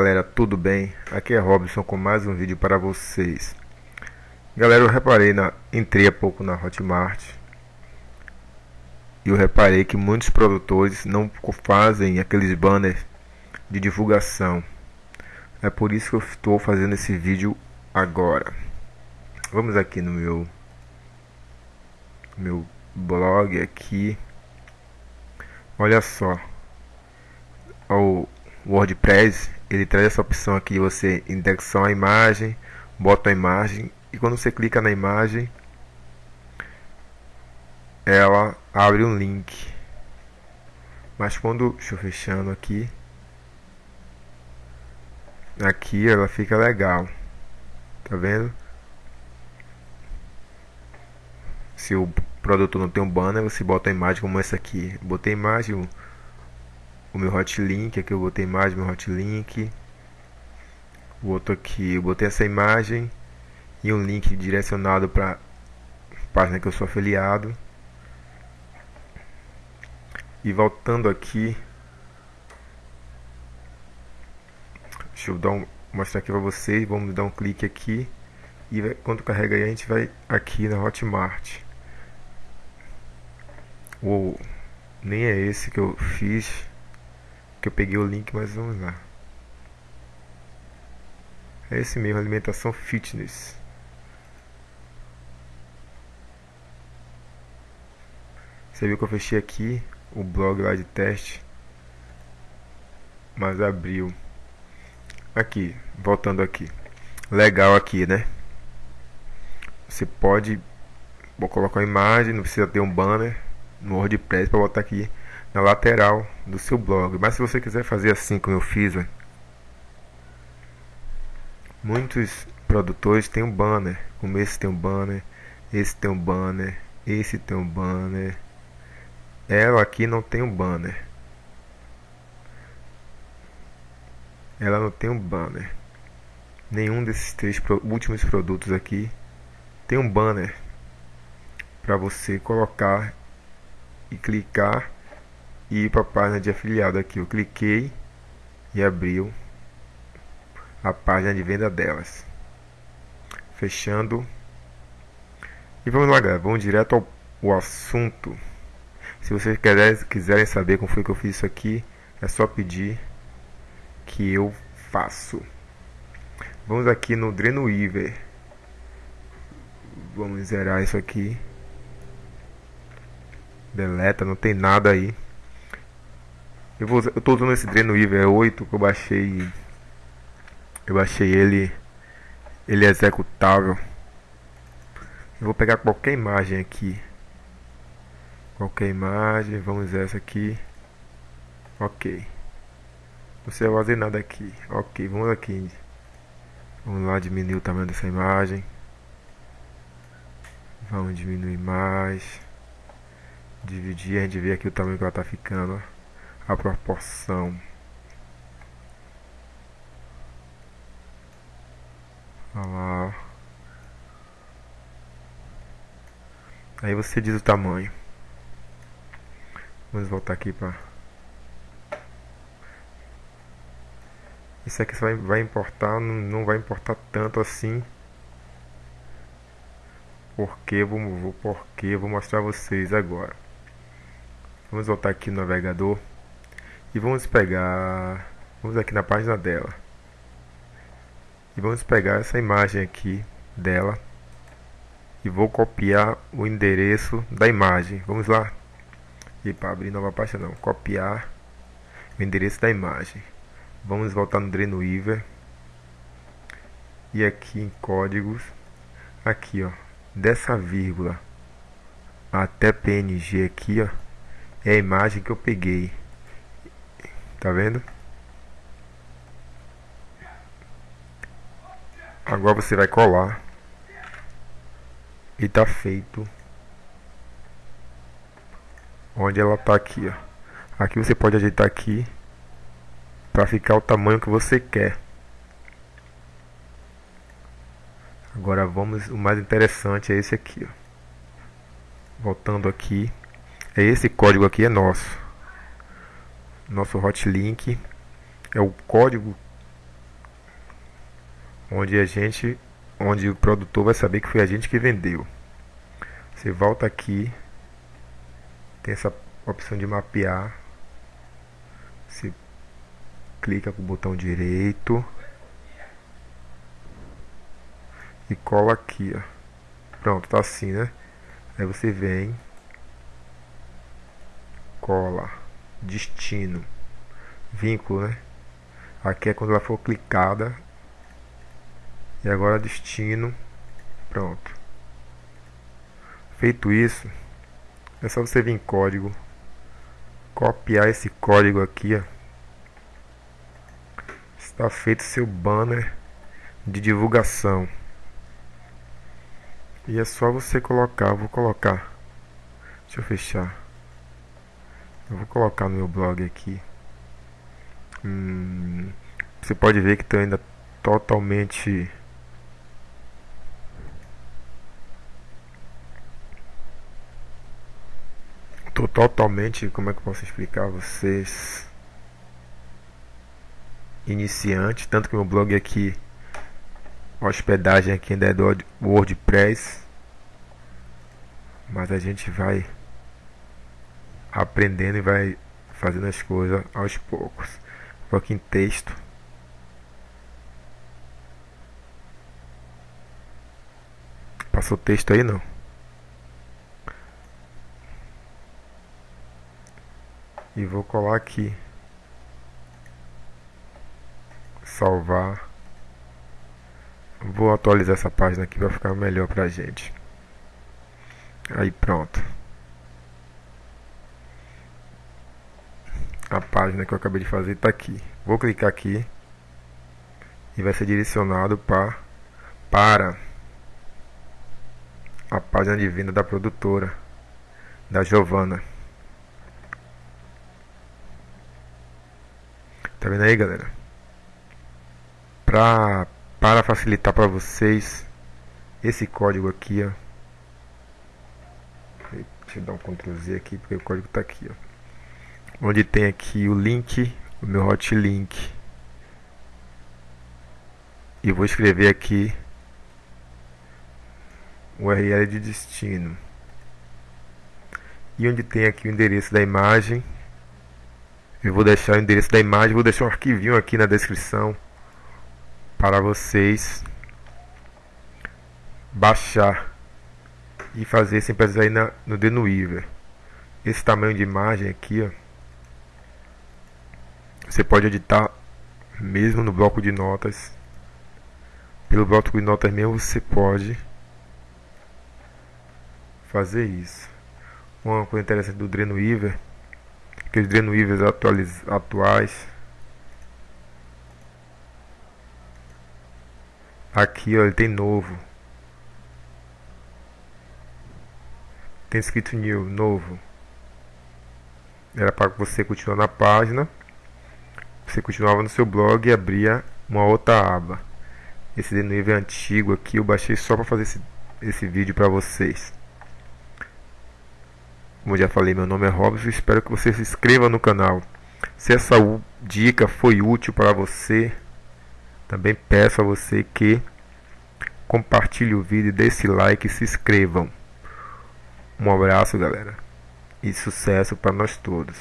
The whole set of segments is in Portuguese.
Galera, tudo bem? Aqui é Robson com mais um vídeo para vocês. Galera, eu reparei na entrei há pouco na Hotmart e eu reparei que muitos produtores não fazem aqueles banners de divulgação. É por isso que eu estou fazendo esse vídeo agora. Vamos aqui no meu meu blog aqui. Olha só. O WordPress ele traz essa opção aqui você indexar a imagem, bota a imagem e quando você clica na imagem ela abre um link. Mas quando deixa eu fechando aqui aqui ela fica legal. Tá vendo? Se o produto não tem um banner, você bota a imagem como essa aqui. Botei imagem o meu hotlink, aqui eu botei imagem, meu hotlink. O outro aqui, eu botei essa imagem e um link direcionado para página que eu sou afiliado. E voltando aqui, deixa eu dar um, mostrar aqui para vocês, vamos dar um clique aqui e vai, quando carrega aí a gente vai aqui na Hotmart. Uou, nem é esse que eu fiz que eu peguei o link, mas vamos lá. É esse mesmo, alimentação fitness. Você viu que eu fechei aqui o blog lá de teste, mas abriu. Aqui, voltando aqui. Legal aqui, né? Você pode vou colocar uma imagem, não precisa ter um banner no WordPress para botar aqui na lateral do seu blog. Mas se você quiser fazer assim como eu fiz, muitos produtores têm um banner, como esse tem um banner, esse tem um banner, esse tem um banner. Ela aqui não tem um banner. Ela não tem um banner. Nenhum desses três últimos produtos aqui tem um banner para você colocar e clicar e ir para a página de afiliado aqui. Eu cliquei e abriu a página de venda delas. Fechando. E vamos lá, galera. Vamos direto ao, ao assunto. Se vocês quiserem, quiserem saber como foi que eu fiz isso aqui, é só pedir que eu faço. Vamos aqui no Dreamweaver. Vamos zerar isso aqui. Deleta, não tem nada aí. Eu, vou, eu tô usando esse Dreamweaver 8 que eu baixei. Eu baixei ele. Ele é executável. Eu vou pegar qualquer imagem aqui. Qualquer imagem, vamos essa aqui. Ok. Não sei fazer nada aqui. Ok, vamos aqui. Vamos lá diminuir o tamanho dessa imagem. Vamos diminuir mais. Dividir, a gente vê aqui o tamanho que ela tá ficando. Ó a proporção lá. Aí você diz o tamanho. Vamos voltar aqui para Isso aqui vai, vai importar, não, não vai importar tanto assim. Porque vou, porque vou mostrar vocês agora. Vamos voltar aqui no navegador. E vamos pegar, vamos aqui na página dela. E vamos pegar essa imagem aqui dela. E vou copiar o endereço da imagem. Vamos lá. E para abrir nova página não, copiar o endereço da imagem. Vamos voltar no Dreamweaver. E aqui em códigos, aqui ó, dessa vírgula até PNG aqui ó, é a imagem que eu peguei. Tá vendo? Agora você vai colar. E tá feito. Onde ela tá aqui, ó. Aqui você pode ajeitar aqui. Pra ficar o tamanho que você quer. Agora vamos, o mais interessante é esse aqui, ó. Voltando aqui. É esse código aqui é nosso nosso hotlink é o código onde a gente, onde o produtor vai saber que foi a gente que vendeu. Você volta aqui, tem essa opção de mapear. Você clica com o botão direito e cola aqui, ó. Pronto, tá assim, né? Aí você vem, cola, destino, vínculo, né? Aqui é quando ela for clicada. E agora destino, pronto. Feito isso, é só você vir em código, copiar esse código aqui, ó. Está feito seu banner de divulgação. E é só você colocar, vou colocar. Deixa eu fechar. Eu vou colocar no meu blog aqui. Hum, você pode ver que está ainda totalmente Tô totalmente, como é que eu posso explicar a vocês? Iniciante, tanto que meu blog aqui hospedagem aqui ainda é do WordPress. Mas a gente vai aprendendo e vai fazendo as coisas aos poucos. Vou aqui em texto. Passou o texto aí não? E vou colar aqui. Salvar. Vou atualizar essa página aqui para ficar melhor pra gente. Aí pronto. A página que eu acabei de fazer está aqui. Vou clicar aqui e vai ser direcionado pra, para a página de venda da produtora da Giovana. Tá vendo aí, galera? Pra para facilitar para vocês esse código aqui, ó. Deixa eu dar um Ctrl Z aqui porque o código está aqui, ó. Onde tem aqui o link, o meu hotlink. E vou escrever aqui o URL de destino. E onde tem aqui o endereço da imagem, eu vou deixar o endereço da imagem, vou deixar um arquivinho aqui na descrição para vocês baixar e fazer sem precisar ir na, no Denuiver. Esse tamanho de imagem aqui, ó, você pode editar mesmo no bloco de notas. Pelo bloco de notas mesmo você pode fazer isso. Uma coisa interessante do Dreamweaver, aqueles Dreamweavers atuais Aqui ó, ele tem novo. Tem escrito new, novo. Era para você continuar na página. Você continuava no seu blog e abria uma outra aba. Esse de nível é antigo aqui eu baixei só para fazer esse, esse vídeo para vocês. Como já falei, meu nome é Robson. Espero que você se inscreva no canal. Se essa dica foi útil para você, também peço a você que compartilhe o vídeo, dê esse like e se inscrevam. Um abraço, galera. E sucesso para nós todos.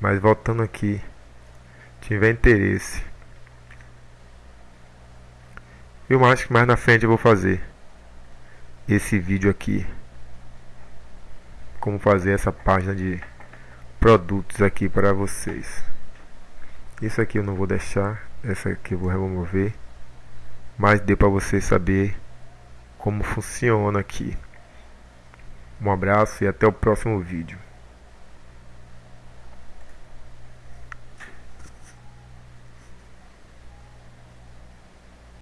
Mas voltando aqui, tiver interesse, eu acho que mais na frente eu vou fazer esse vídeo aqui. Como fazer essa página de produtos aqui para vocês. Isso aqui eu não vou deixar, essa aqui eu vou remover, mas deu para você saber como funciona aqui. Um abraço e até o próximo vídeo.